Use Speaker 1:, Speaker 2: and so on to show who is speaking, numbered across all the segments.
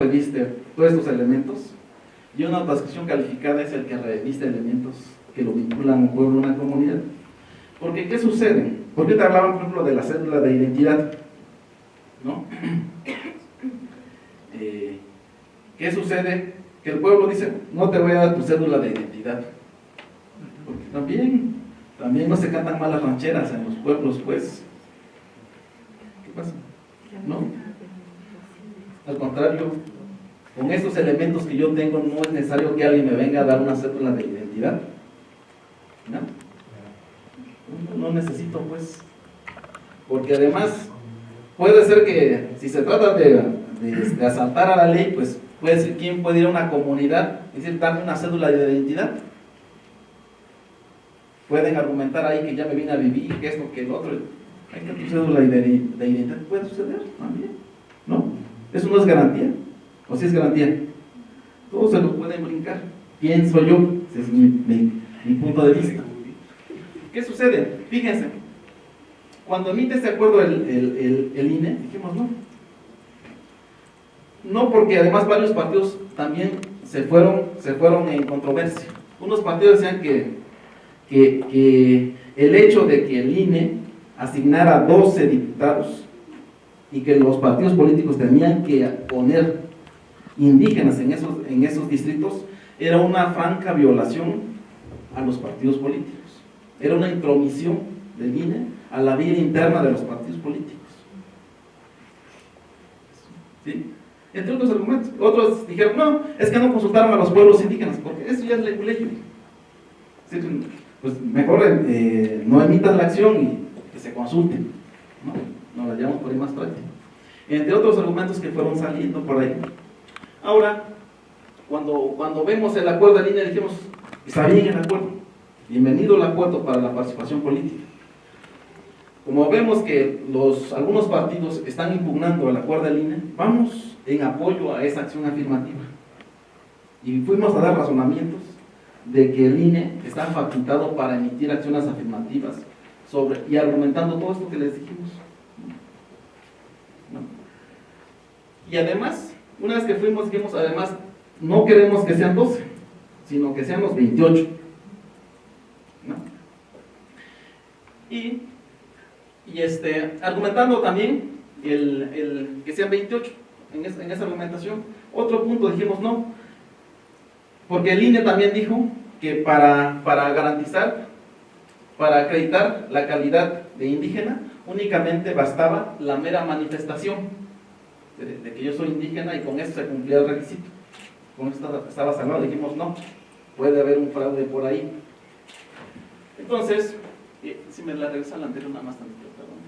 Speaker 1: reviste todos estos elementos y una transcripción calificada es el que reviste elementos que lo vinculan a un pueblo, a una comunidad. Porque, ¿qué sucede? Porque te hablaban, por ejemplo, de la cédula de identidad. ¿No? Eh, ¿Qué sucede? Que el pueblo dice, no te voy a dar tu cédula de identidad. Porque también, también no se cantan malas rancheras en los pueblos, pues. ¿Qué pasa? ¿No? Al contrario, con estos elementos que yo tengo no es necesario que alguien me venga a dar una cédula de identidad. ¿No? No necesito pues. Porque además puede ser que si se trata de, de, asaltar a la ley, pues puede ser quién puede ir a una comunidad y decir, darme una cédula de identidad. Pueden argumentar ahí que ya me vine a vivir, que esto, que el otro. Hay que tu cédula de identidad. Puede suceder también. ¿No? Eso no es garantía. ¿O si es garantía? Todos se lo pueden brincar. Pienso yo. Ese es mi, punto de vista. ¿Qué sucede? Fíjense. Cuando emite este acuerdo el, el, INE, dijimos no. No porque además varios partidos también se fueron, se fueron en controversia. Unos partidos decían que, que, que el hecho de que el INE asignara 12 diputados y que los partidos políticos tenían que poner indígenas en esos, en esos distritos, era una franca violación a los partidos políticos. Era una intromisión del INE a la vida interna de los partidos políticos. ¿Sí? Entre otros argumentos. Otros dijeron, no, es que no consultaron a los pueblos indígenas, porque eso ya es leguleyo. Pues mejor eh, no emitan la acción y que se consulten. ¿no? Nos la llevamos por ahí más práctico. Entre otros argumentos que fueron saliendo por ahí. Ahora, cuando, cuando vemos el acuerdo de línea, dijimos, está bien el acuerdo, bienvenido el acuerdo para la participación política. Como vemos que los, algunos partidos están impugnando el acuerdo de línea, vamos en apoyo a esa acción afirmativa. Y fuimos a dar razonamientos de que el INE está facultado para emitir acciones afirmativas sobre, y argumentando todo esto que les dijimos. Y además, una vez que fuimos, dijimos, además, no queremos que sean 12, sino que sean los 28. Y, y este, argumentando también el, que sean 28 en, en esa argumentación. Otro punto dijimos no, porque el INE también dijo que para, para garantizar, para acreditar la calidad de indígena, únicamente bastaba la mera manifestación de, que yo soy indígena y con eso se cumplía el requisito. Con eso estaba, salvado, dijimos no, puede haber un fraude por ahí. Entonces, si me la regresa la anterior nada más tantito, perdón.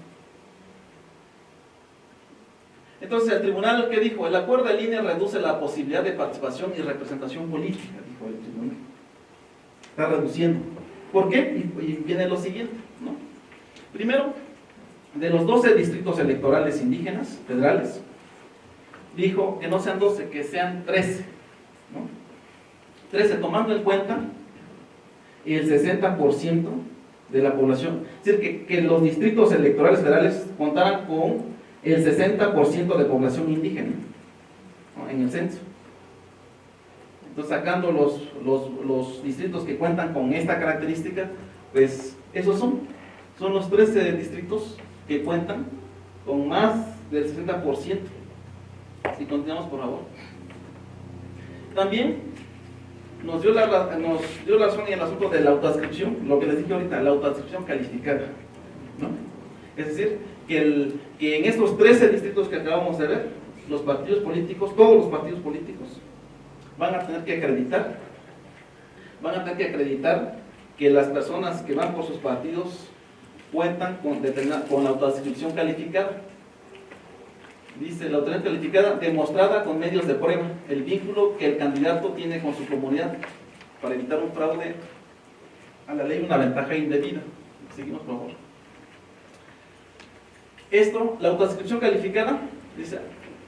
Speaker 1: Entonces el tribunal, ¿qué dijo? El acuerdo de línea reduce la posibilidad de participación y representación política, dijo el tribunal. Está reduciendo. ¿Por qué? Y, viene lo siguiente. Primero, de los 12 distritos electorales indígenas federales, dijo que no sean 12, que sean 13. ¿no? 13, tomando en cuenta el 60% de la población. Es decir, que, que, los distritos electorales federales contaran con el 60% de población indígena en el censo. Entonces, sacando los, los, los, distritos que cuentan con esta característica, pues esos son. Son los 13 distritos que cuentan con más del 60% si continuamos, por favor. También nos dio, la, nos dio razón en el asunto de la autoascripción, lo que les dije ahorita, la autoascripción calificada. ¿no? Es decir, que, el, que en estos 13 distritos que acabamos de ver, los partidos políticos, todos los partidos políticos, van a tener que acreditar, van a tener que acreditar que las personas que van por sus partidos cuentan con, con la autoascripción calificada. Dice la autoridad calificada demostrada con medios de prueba el vínculo que el candidato tiene con su comunidad para evitar un fraude a la ley una ventaja indebida seguimos por favor. Esto, la autodescripción calificada dice,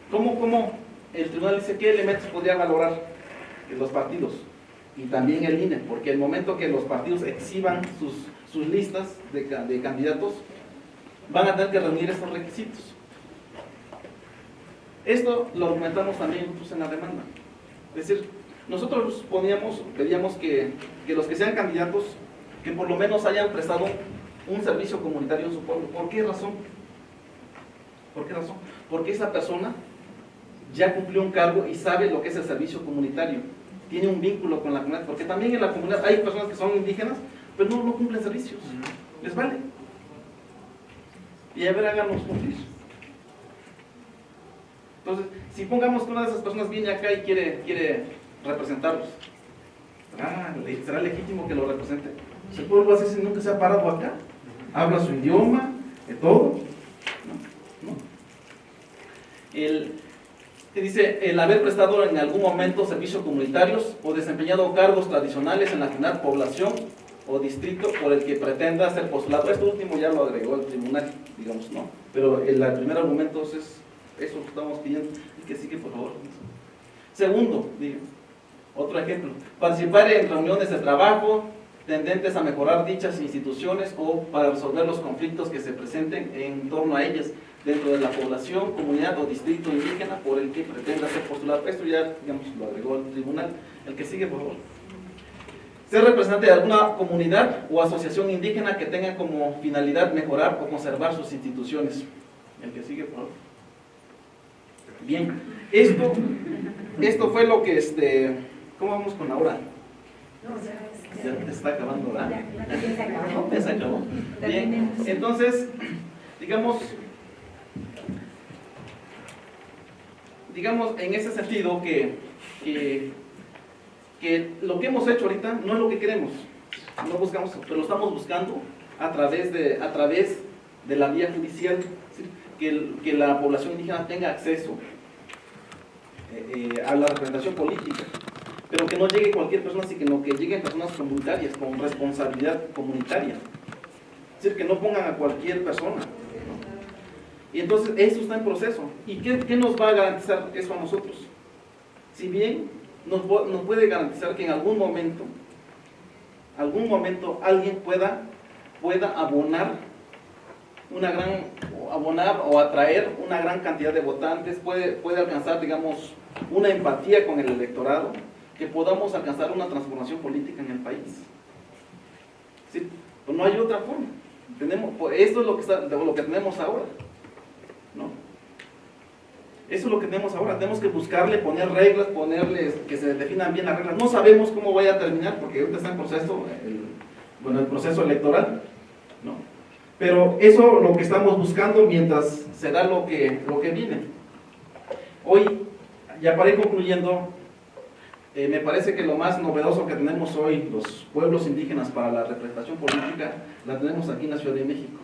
Speaker 1: ¿cómo, ¿cómo el tribunal dice qué elementos podría valorar los partidos? y también el INE, porque el momento que los partidos exhiban sus, sus listas de, de candidatos van a tener que reunir estos requisitos Esto lo argumentamos también nosotros en la demanda. Es decir, nosotros poníamos, pedíamos que, que los que sean candidatos, que por lo menos hayan prestado un servicio comunitario en su pueblo. ¿Por qué razón? ¿Por qué razón? Porque esa persona ya cumplió un cargo y sabe lo que es el servicio comunitario. Tiene un vínculo con la comunidad. Porque también en la comunidad hay personas que son indígenas, pero no, no cumplen servicios. Les vale. Y a ver, háganos cumplir. Entonces, si pongamos que una de esas personas viene acá y quiere, quiere representarlos, ¿será, legítimo que lo represente? ¿Se puede hacer si nunca se ha parado acá? ¿Habla su idioma? ¿De todo? No, no. El, dice, el haber prestado en algún momento servicios comunitarios o desempeñado cargos tradicionales en la población o distrito por el que pretenda ser postulado. Esto último ya lo agregó el tribunal, digamos, ¿no? Pero el, primer argumento es eso que estamos pidiendo. Y que sigue, por favor. Segundo, digo, otro ejemplo, participar en reuniones de trabajo tendentes a mejorar dichas instituciones o para resolver los conflictos que se presenten en torno a ellas dentro de la población, comunidad o distrito indígena por el que pretenda ser postulado. Esto ya, digamos, lo agregó el tribunal. El que sigue, por favor. Ser representante de alguna comunidad o asociación indígena que tenga como finalidad mejorar o conservar sus instituciones. El que sigue, por favor. Bien, esto, esto fue lo que, este, ¿cómo vamos con ahora? Ya está acabando, ¿verdad? Ya se acabó. Bien, entonces, digamos, digamos en ese sentido que, que, lo que hemos hecho ahorita no es lo que queremos, no buscamos, pero lo estamos buscando a través de, a través de la vía judicial, que, que la población indígena tenga acceso eh, eh, a la representación política, pero que no llegue cualquier persona, sino que lleguen personas comunitarias, con responsabilidad comunitaria. Es decir, que no pongan a cualquier persona. Y entonces eso está en proceso. ¿Y qué, qué, nos va a garantizar eso a nosotros? Si bien nos, puede garantizar que en algún momento, algún momento alguien pueda, pueda abonar una gran, abonar o atraer una gran cantidad de votantes, puede, puede alcanzar, digamos, una empatía con el electorado, que podamos alcanzar una transformación política en el país. ¿Sí? Pues no hay otra forma. Tenemos, pues esto es lo que, lo que tenemos ahora. Eso es lo que tenemos ahora. Tenemos que buscarle, poner reglas, ponerles que se definan bien las reglas. No sabemos cómo vaya a terminar porque ahorita está en proceso, bueno, el proceso electoral. ¿no? Pero eso lo que estamos buscando mientras se da lo que, lo que viene. Hoy, ya para ir concluyendo, eh, me parece que lo más novedoso que tenemos hoy, los pueblos indígenas para la representación política, la tenemos aquí en la Ciudad de México.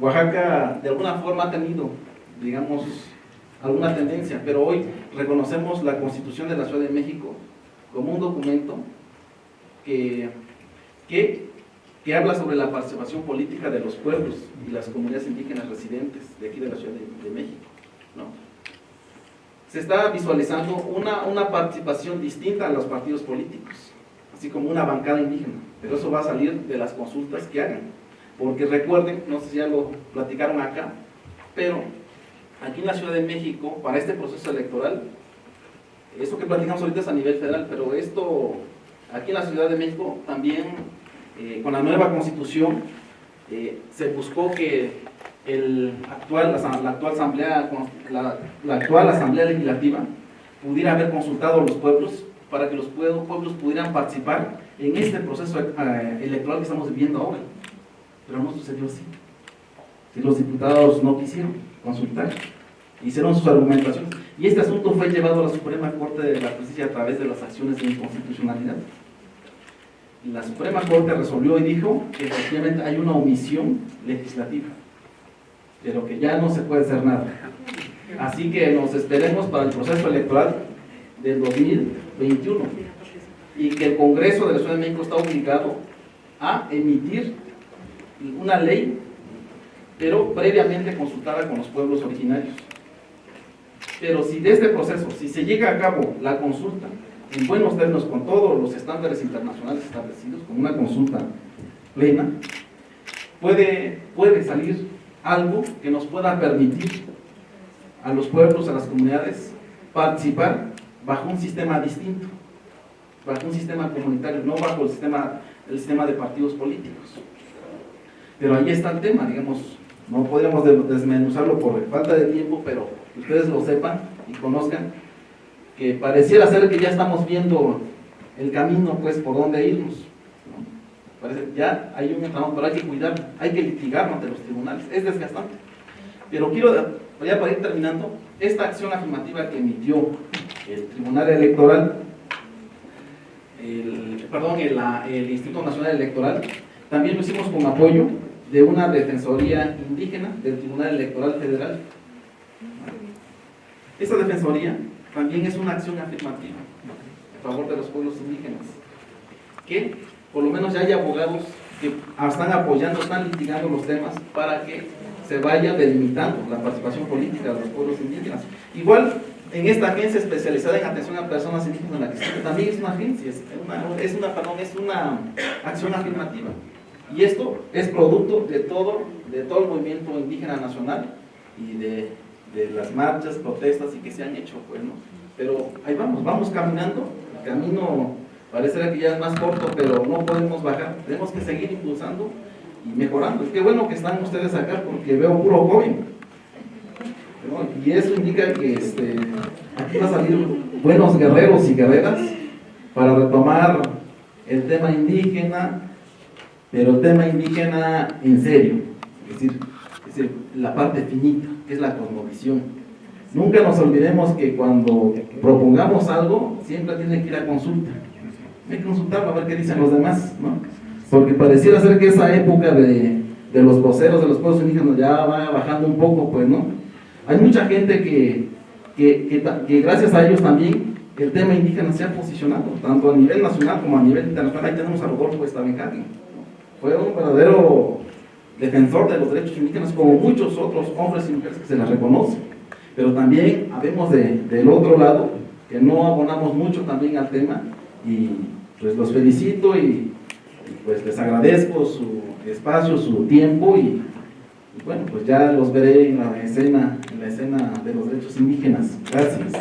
Speaker 1: Oaxaca de alguna forma ha tenido, digamos, alguna tendencia, pero hoy reconocemos la Constitución de la Ciudad de México como un documento que, que, que habla sobre la participación política de los pueblos y las comunidades indígenas residentes de aquí de la Ciudad de, México. ¿no? se está visualizando una, una participación distinta a los partidos políticos, así como una bancada indígena, pero eso va a salir de las consultas que hagan, porque recuerden, no sé si ya lo platicaron acá, pero aquí en la Ciudad de México, para este proceso electoral, eso que platicamos ahorita es a nivel federal, pero esto, aquí en la Ciudad de México, también eh, con la nueva constitución, eh, se buscó que el actual, la, actual asamblea, la, actual asamblea legislativa pudiera haber consultado a los pueblos para que los pueblos pudieran participar en este proceso eh, electoral que estamos viviendo ahora. Pero no sucedió así. Si los diputados no quisieron consultar, hicieron sus argumentaciones. Y este asunto fue llevado a la Suprema Corte de la Justicia a través de las acciones de inconstitucionalidad. La Suprema Corte resolvió y dijo que efectivamente hay una omisión legislativa pero que ya no se puede hacer nada. Así que nos esperemos para el proceso electoral del 2021 y que el Congreso de la Ciudad de México está obligado a emitir una ley, pero previamente consultada con los pueblos originarios. Pero si de este proceso, si se llega a cabo la consulta en buenos términos con todos los estándares internacionales establecidos, con una consulta plena, puede, puede salir algo que nos pueda permitir a los pueblos, a las comunidades, participar bajo un sistema distinto, bajo un sistema comunitario, no bajo el sistema, el sistema de partidos políticos. Pero ahí está el tema, digamos, no podríamos desmenuzarlo por falta de tiempo, pero ustedes lo sepan y conozcan, que pareciera ser que ya estamos viendo el camino, pues, por dónde irnos. Parece, ya hay un entramado, pero hay que cuidar, hay que litigar ante los tribunales, es desgastante. Pero quiero, ya para ir terminando, esta acción afirmativa que emitió el Tribunal Electoral, el, perdón, el Instituto Nacional Electoral, también lo hicimos con apoyo de una defensoría indígena del Tribunal Electoral Federal. Esta defensoría también es una acción afirmativa a favor de los pueblos indígenas, que por lo menos ya hay abogados que están apoyando, están litigando los temas para que se vaya delimitando la participación política de los pueblos indígenas. Igual, en esta agencia especializada en atención a personas indígenas, la que también es una agencia, es una, es una, es una acción afirmativa. Y esto es producto de todo, de todo el movimiento indígena nacional y de, de las marchas, protestas y que se han hecho, pues, Pero ahí vamos, vamos caminando, el camino parece que ya es más corto, pero no podemos bajar, tenemos que seguir impulsando y mejorando. Qué bueno que están ustedes acá porque veo puro joven. Y eso indica que este, aquí van a salir buenos guerreros y guerreras para retomar el tema indígena, pero tema indígena en serio, es decir, la parte finita, que es la cosmovisión. Nunca nos olvidemos que cuando propongamos algo, siempre tiene que ir a consulta. Hay que consultar para ver qué dicen los demás, ¿no? Porque pareciera ser que esa época de, de los voceros de los pueblos indígenas ya va bajando un poco, pues, ¿no? Hay mucha gente que, que, que gracias a ellos también el tema indígena se ha posicionado, tanto a nivel nacional como a nivel internacional. Ahí tenemos a Rodolfo Estabencati, fue un verdadero defensor de los derechos indígenas, como muchos otros hombres y mujeres que se les reconoce. Pero también habemos de, del otro lado, que no abonamos mucho también al tema, y pues los felicito y, pues les agradezco su espacio, su tiempo, y, y bueno, pues ya los veré en la escena, en la escena de los derechos indígenas. Gracias.